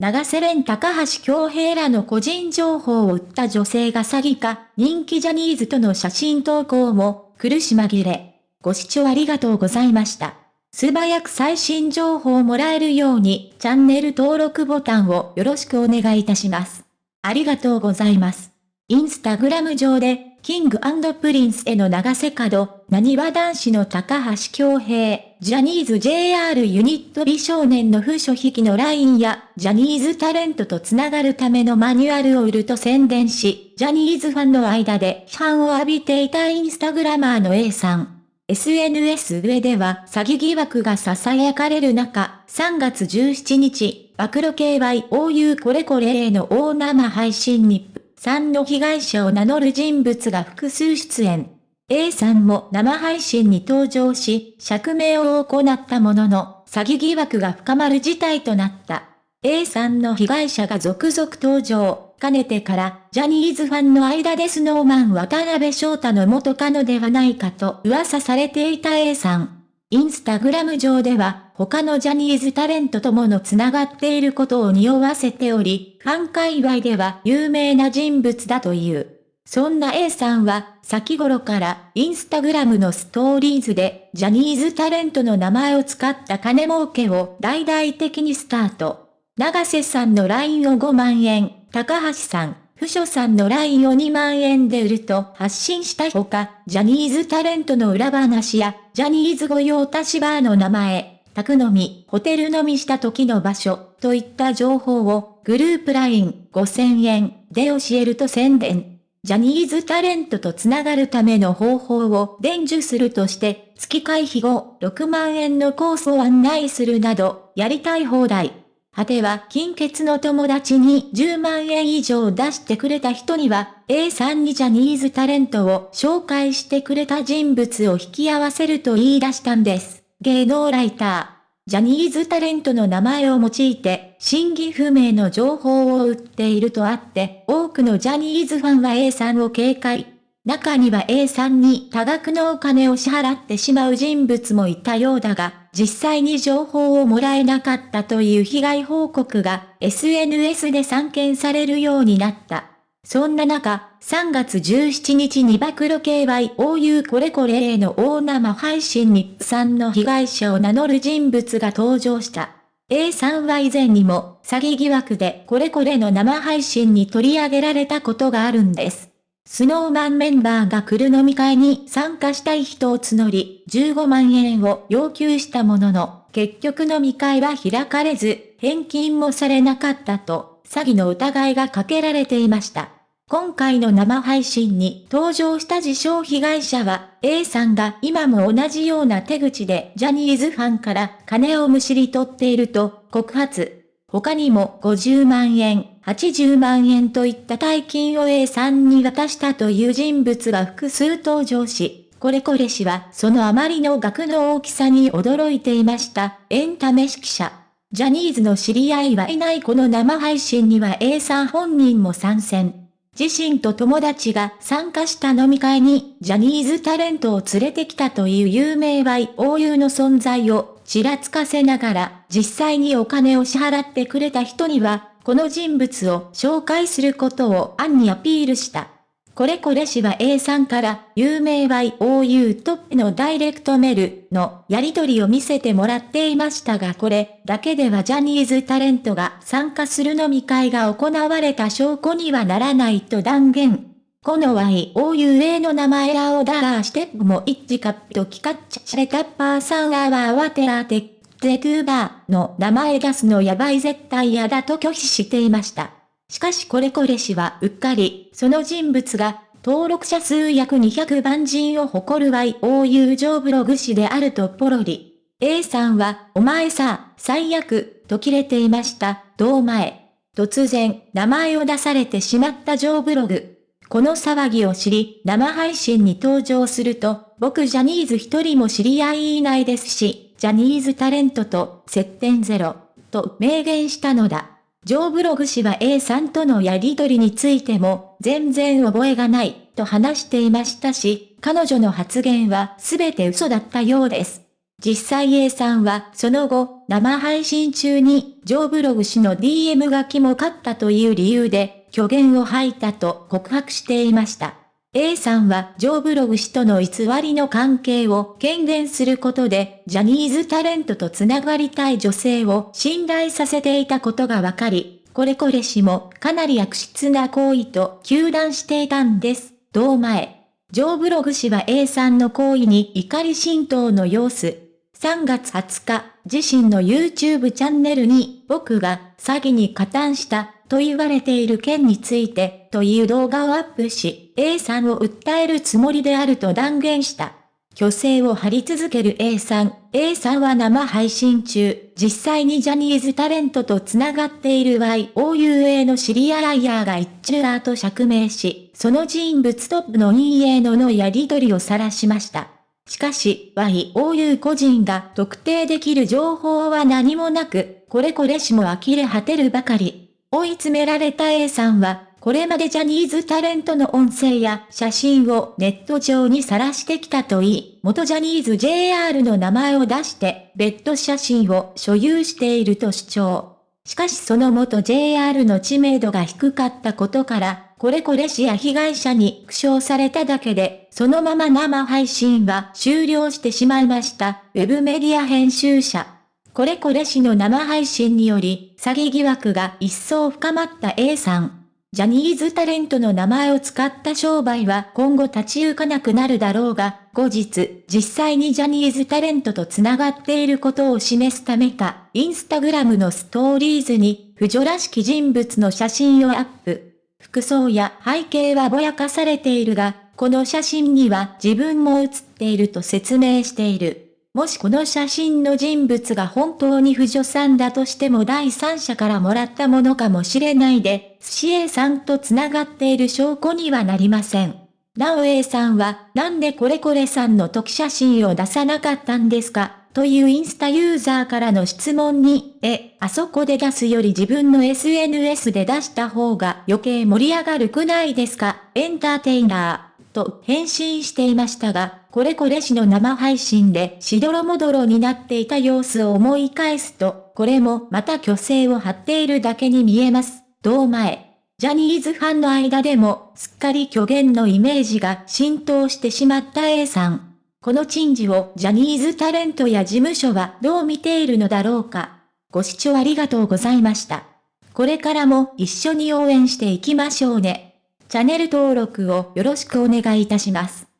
永瀬廉高橋恭平らの個人情報を売った女性が詐欺か、人気ジャニーズとの写真投稿も、苦し紛れ。ご視聴ありがとうございました。素早く最新情報をもらえるように、チャンネル登録ボタンをよろしくお願いいたします。ありがとうございます。インスタグラム上で、キングプリンスへの永瀬廉、なにわ男子の高橋恭平、ジャニーズ JR ユニット美少年の浮所飛貴のラインや、ジャニーズタレントとつながるためのマニュアルを売ると宣伝し、ジャニーズファンの間で批判を浴びていたインスタグラマーの A さん。SNS 上では詐欺疑惑が囁かれる中、3月17日、暴露 KYOU これこれへの大生配信にさんの被害者を名乗る人物が複数出演。A さんも生配信に登場し、釈明を行ったものの、詐欺疑惑が深まる事態となった。A さんの被害者が続々登場。かねてから、ジャニーズファンの間でスノーマン渡辺翔太の元カノではないかと噂されていた A さん。インスタグラム上では、他のジャニーズタレントともの繋がっていることを匂わせており、ファン界隈では有名な人物だという。そんな A さんは、先頃からインスタグラムのストーリーズで、ジャニーズタレントの名前を使った金儲けを大々的にスタート。長瀬さんの LINE を5万円、高橋さん、不書さんの LINE を2万円で売ると発信したほか、ジャニーズタレントの裏話や、ジャニーズ御用達バーの名前、宅飲み、ホテル飲みした時の場所、といった情報を、グループ LINE5000 円で教えると宣伝。ジャニーズタレントとつながるための方法を伝授するとして、月会費後6万円のコースを案内するなど、やりたい放題。果ては金欠の友達に10万円以上出してくれた人には、A さんにジャニーズタレントを紹介してくれた人物を引き合わせると言い出したんです。芸能ライター。ジャニーズタレントの名前を用いて、真偽不明の情報を売っているとあって、多くのジャニーズファンは A さんを警戒。中には A さんに多額のお金を支払ってしまう人物もいたようだが、実際に情報をもらえなかったという被害報告が SNS で散見されるようになった。そんな中、3月17日に暴露系 YOU これこれへの大生配信にさんの被害者を名乗る人物が登場した。A さんは以前にも詐欺疑惑でこれこれの生配信に取り上げられたことがあるんです。スノーマンメンバーが来る飲み会に参加したい人を募り、15万円を要求したものの、結局飲み会は開かれず、返金もされなかったと、詐欺の疑いがかけられていました。今回の生配信に登場した自称被害者は、A さんが今も同じような手口でジャニーズファンから金をむしり取っていると告発。他にも50万円、80万円といった大金を A さんに渡したという人物が複数登場し、これこれ氏はそのあまりの額の大きさに驚いていました。エンタメ指揮者。ジャニーズの知り合いはいないこの生配信には A さん本人も参戦。自身と友達が参加した飲み会にジャニーズタレントを連れてきたという有名 YOU の存在をちらつかせながら、実際にお金を支払ってくれた人には、この人物を紹介することを暗にアピールした。これこれ氏は A さんから有名 YOU トップのダイレクトメルのやり取りを見せてもらっていましたがこれだけではジャニーズタレントが参加する飲み会が行われた証拠にはならないと断言。この YOUA の名前らをダラーしても一致カットキカッチャレタッパーさんはわてらて、ゼトゥーバーの名前出すのやばい絶対嫌だと拒否していました。しかしこれこれ氏はうっかり、その人物が、登録者数約200万人を誇る YOU 上ブログ氏であるとポロリ。A さんは、お前さ、最悪、と切れていました、どう前。突然、名前を出されてしまった上ブログ。この騒ぎを知り、生配信に登場すると、僕ジャニーズ一人も知り合いいないですし、ジャニーズタレントと接点ゼロ、と明言したのだ。ジョーブログ氏は A さんとのやりとりについても、全然覚えがない、と話していましたし、彼女の発言は全て嘘だったようです。実際 A さんはその後、生配信中に、ジョーブログ氏の DM がキモかったという理由で、虚言を吐いたと告白していました。A さんはジョーブログ氏との偽りの関係を権限することで、ジャニーズタレントとつながりたい女性を信頼させていたことがわかり、これこれ氏もかなり悪質な行為と糾弾していたんです。同前。ジョーブログ氏は A さんの行為に怒り浸透の様子。3月20日、自身の YouTube チャンネルに、僕が詐欺に加担したと言われている件について、という動画をアップし、A さんを訴えるつもりであると断言した。虚勢を張り続ける A さん。A さんは生配信中、実際にジャニーズタレントと繋がっている YOUA の知り合いヤーが一中アーと釈明し、その人物トップの EA ののやり取りを晒しました。しかし、YOU 個人が特定できる情報は何もなく、これこれしも呆れ果てるばかり。追い詰められた A さんは、これまでジャニーズタレントの音声や写真をネット上に晒してきたといい、元ジャニーズ JR の名前を出して、別途写真を所有していると主張。しかしその元 JR の知名度が低かったことから、これこれ氏や被害者に苦笑されただけで、そのまま生配信は終了してしまいました。ウェブメディア編集者。これこれ氏の生配信により、詐欺疑惑が一層深まった A さん。ジャニーズタレントの名前を使った商売は今後立ち行かなくなるだろうが、後日、実際にジャニーズタレントと繋がっていることを示すためか、インスタグラムのストーリーズに、不女らしき人物の写真をアップ。服装や背景はぼやかされているが、この写真には自分も写っていると説明している。もしこの写真の人物が本当に不女さんだとしても第三者からもらったものかもしれないで、寿司 A さんと繋がっている証拠にはなりません。なお A さんは、なんでこれこれさんの時写真を出さなかったんですか？というインスタユーザーからの質問に、え、あそこで出すより自分の SNS で出した方が余計盛り上がるくないですか？エンターテイナー。と返信していましたが、これこれ氏の生配信でしどろもどろになっていた様子を思い返すと、これもまた虚勢を張っているだけに見えます。同前。ジャニーズファンの間でも、すっかり虚言のイメージが浸透してしまった A さん。この珍事をジャニーズタレントや事務所はどう見ているのだろうか。ご視聴ありがとうございました。これからも一緒に応援していきましょうね。チャンネル登録をよろしくお願いいたします。